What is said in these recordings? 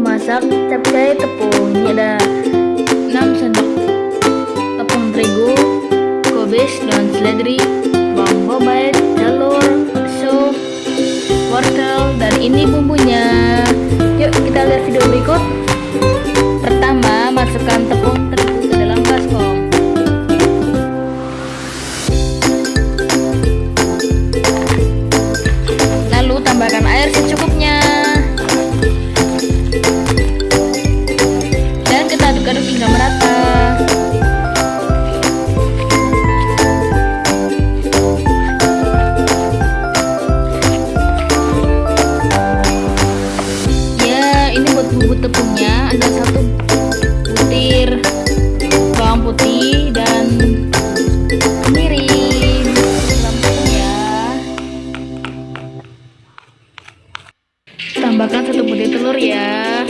memasak capai tepung. Ini ada 6 sendok tepung terigu kubis dan seledri bawang bombay telur sup wortel dan ini bumbunya. diaduk-aduk hingga merata. Ya ini buat bumbu tepungnya. Ada satu butir bawang putih dan kemiri ya tambahkan satu butir telur ya.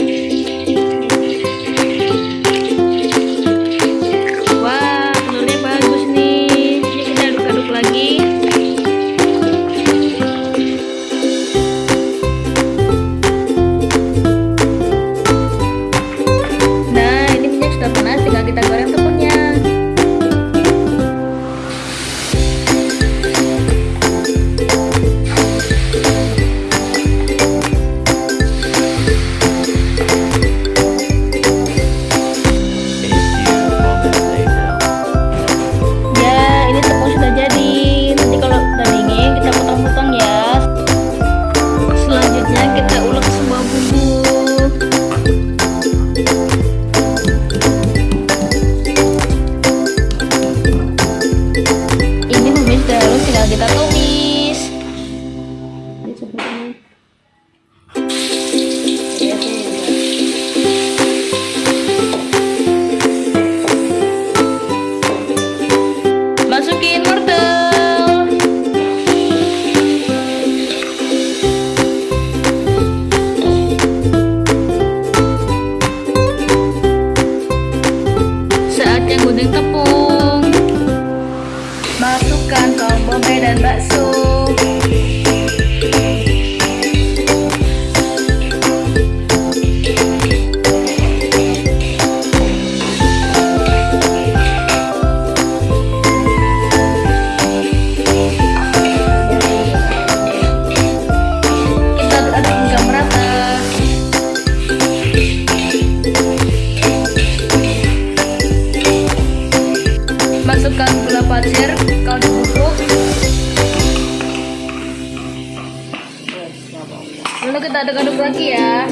sebenarnya masukin wortel. Saatnya gunting tepung. Masukkan kol bombay dan bakso. Masukkan gula pasir, kaldu bubuk Lalu kita aduk-aduk lagi ya